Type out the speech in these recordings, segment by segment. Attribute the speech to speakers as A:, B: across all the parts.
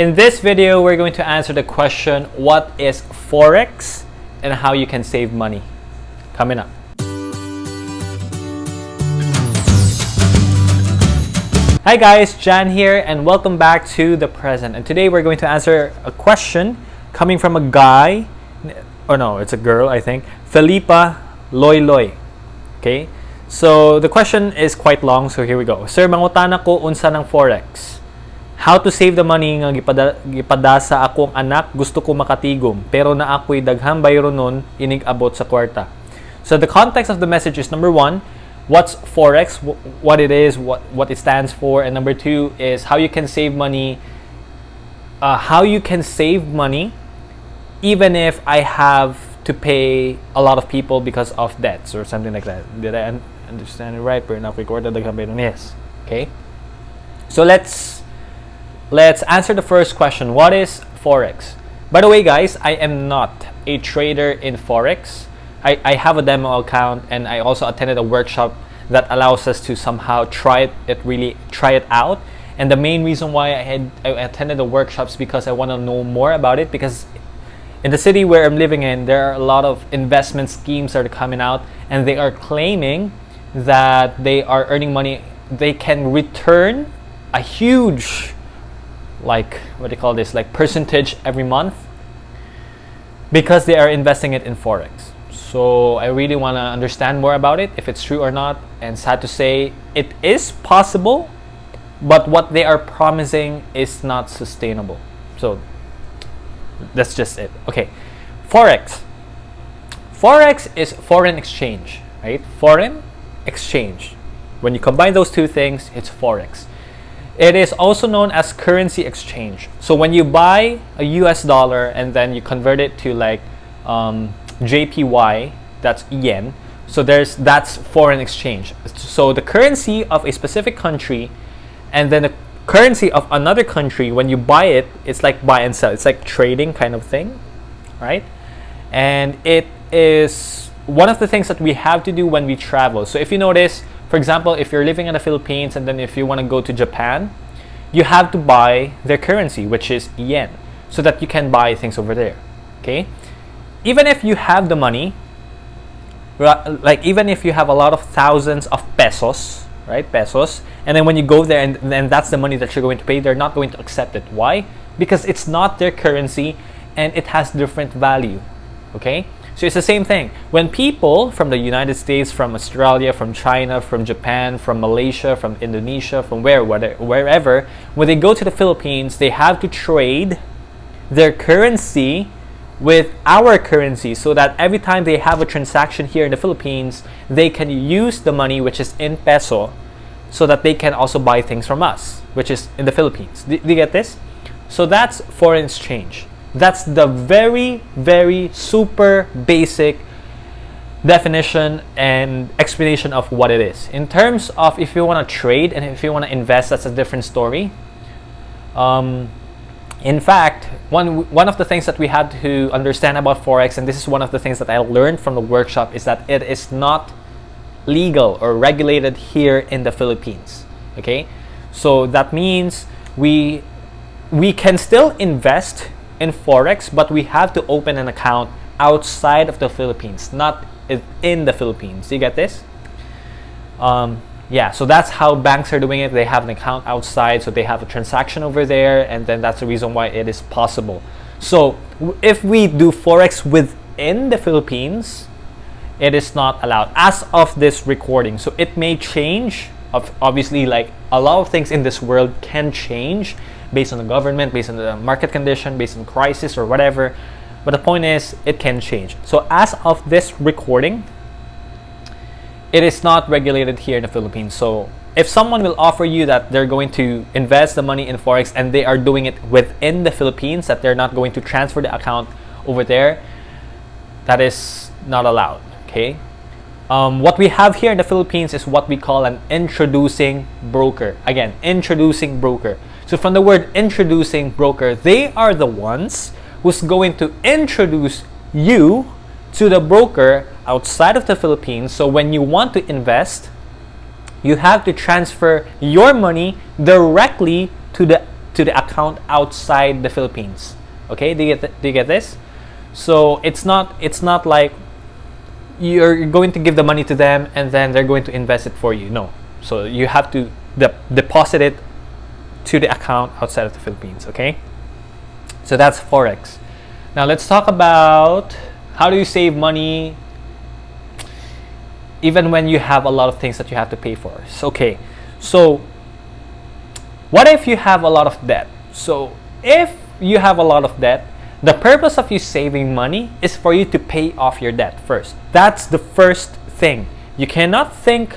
A: In this video, we're going to answer the question, what is Forex and how you can save money? Coming up. Hi guys, Jan here and welcome back to The Present. And today we're going to answer a question coming from a guy, or no, it's a girl I think, Felipa Loy Loy. Okay? So the question is quite long, so here we go. Sir, mangutana ko unsa ng Forex. How to save the money nga gipada, gipada sa akong anak gusto ko makatigom pero na ako'y daghang bayro nun inig abot sa kwarta. So the context of the message is number one, what's Forex, what it is, what, what it stands for, and number two is how you can save money, uh, how you can save money even if I have to pay a lot of people because of debts or something like that. Did I understand it right? Pero nakikwarta daghang bayro yes. Okay? So let's let's answer the first question. What is Forex? By the way, guys, I am not a trader in Forex. I, I have a demo account and I also attended a workshop that allows us to somehow try it, it really try it out. And the main reason why I had I attended the workshops because I want to know more about it because in the city where I'm living in, there are a lot of investment schemes that are coming out and they are claiming that they are earning money. They can return a huge, like, what do you call this, like percentage every month because they are investing it in Forex. So I really want to understand more about it, if it's true or not. And sad to say, it is possible, but what they are promising is not sustainable. So that's just it. Okay, Forex. Forex is foreign exchange, right? Foreign exchange. When you combine those two things, it's Forex. It is also known as currency exchange. So when you buy a US dollar and then you convert it to like um, JPY, that's yen. So there's that's foreign exchange. So the currency of a specific country and then the currency of another country, when you buy it, it's like buy and sell. It's like trading kind of thing, right? And it is one of the things that we have to do when we travel. So if you notice, for example, if you're living in the Philippines and then if you want to go to Japan, you have to buy their currency, which is yen, so that you can buy things over there. Okay? Even if you have the money, like even if you have a lot of thousands of pesos, right? Pesos, and then when you go there and then that's the money that you're going to pay, they're not going to accept it. Why? Because it's not their currency and it has different value. Okay? So it's the same thing. When people from the United States, from Australia, from China, from Japan, from Malaysia, from Indonesia, from where, wherever, when they go to the Philippines, they have to trade their currency with our currency so that every time they have a transaction here in the Philippines, they can use the money which is in peso so that they can also buy things from us, which is in the Philippines. Do, do you get this? So that's foreign exchange. That's the very, very super basic definition and explanation of what it is. In terms of if you want to trade and if you want to invest, that's a different story. Um, in fact, one, one of the things that we had to understand about Forex, and this is one of the things that I learned from the workshop, is that it is not legal or regulated here in the Philippines. Okay? So that means we, we can still invest in Forex, but we have to open an account outside of the Philippines, not in the Philippines. You get this? Um, yeah, so that's how banks are doing it. They have an account outside, so they have a transaction over there, and then that's the reason why it is possible. So if we do Forex within the Philippines, it is not allowed as of this recording. So it may change. Obviously, like a lot of things in this world can change based on the government, based on the market condition, based on crisis or whatever. But the point is, it can change. So as of this recording, it is not regulated here in the Philippines. So if someone will offer you that they're going to invest the money in Forex and they are doing it within the Philippines, that they're not going to transfer the account over there, that is not allowed, okay? Um, what we have here in the Philippines is what we call an introducing broker. Again, introducing broker. So from the word introducing broker, they are the ones who's going to introduce you to the broker outside of the Philippines. So when you want to invest, you have to transfer your money directly to the to the account outside the Philippines. Okay, do you get do you get this? So it's not it's not like you're going to give the money to them and then they're going to invest it for you. No. So you have to de- deposit it to the account outside of the Philippines. Okay. So that's forex. Now let's talk about how do you save money even when you have a lot of things that you have to pay for. So, okay. So what if you have a lot of debt? So if you have a lot of debt, the purpose of you saving money is for you to pay off your debt first. That's the first thing. You cannot think,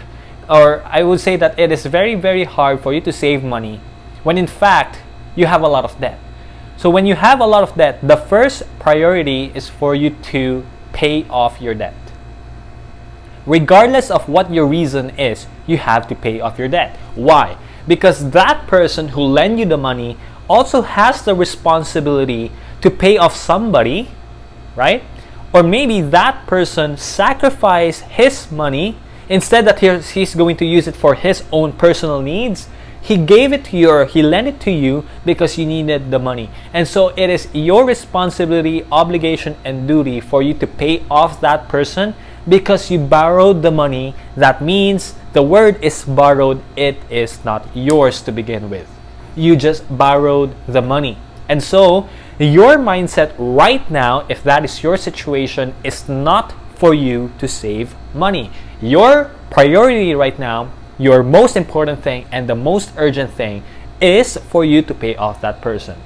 A: or I would say that it is very, very hard for you to save money when in fact you have a lot of debt. So when you have a lot of debt, the first priority is for you to pay off your debt. Regardless of what your reason is, you have to pay off your debt. Why? Because that person who lend you the money also has the responsibility to pay off somebody, right? Or maybe that person sacrificed his money instead that he's going to use it for his own personal needs. He gave it to you or he lent it to you because you needed the money. And so it is your responsibility, obligation, and duty for you to pay off that person because you borrowed the money. That means the word is borrowed, it is not yours to begin with. You just borrowed the money. And so your mindset right now, if that is your situation, is not for you to save money. Your priority right now, your most important thing, and the most urgent thing is for you to pay off that person.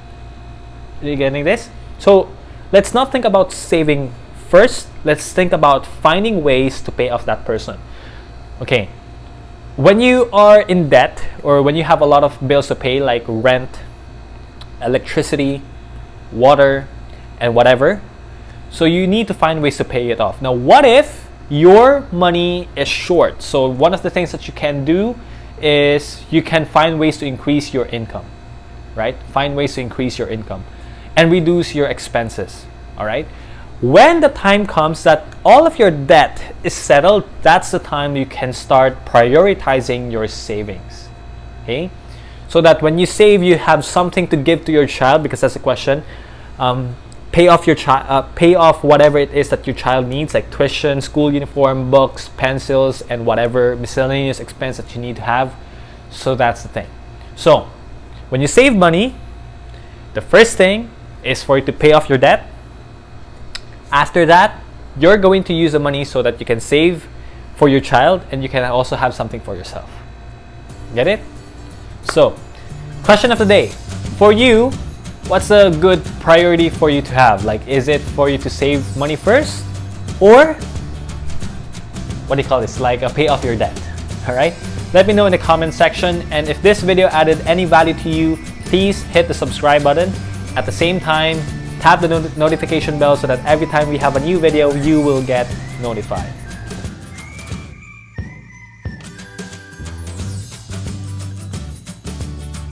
A: Are you getting this? So let's not think about saving first. Let's think about finding ways to pay off that person. Okay. When you are in debt or when you have a lot of bills to pay, like rent, electricity, water, and whatever. So you need to find ways to pay it off. Now, what if your money is short? So one of the things that you can do is you can find ways to increase your income, right? Find ways to increase your income and reduce your expenses, all right? When the time comes that all of your debt is settled, that's the time you can start prioritizing your savings. Okay? So that when you save you have something to give to your child because that's a question um, pay off your child uh, pay off whatever it is that your child needs like tuition school uniform books pencils and whatever miscellaneous expense that you need to have. So that's the thing. So when you save money the first thing is for you to pay off your debt. After that you're going to use the money so that you can save for your child and you can also have something for yourself. Get it so, question of the day. For you, what's a good priority for you to have? Like, is it for you to save money first? Or, what do you call this? Like a pay off your debt. Alright? Let me know in the comment section. And if this video added any value to you, please hit the subscribe button. At the same time, tap the not notification bell so that every time we have a new video, you will get notified.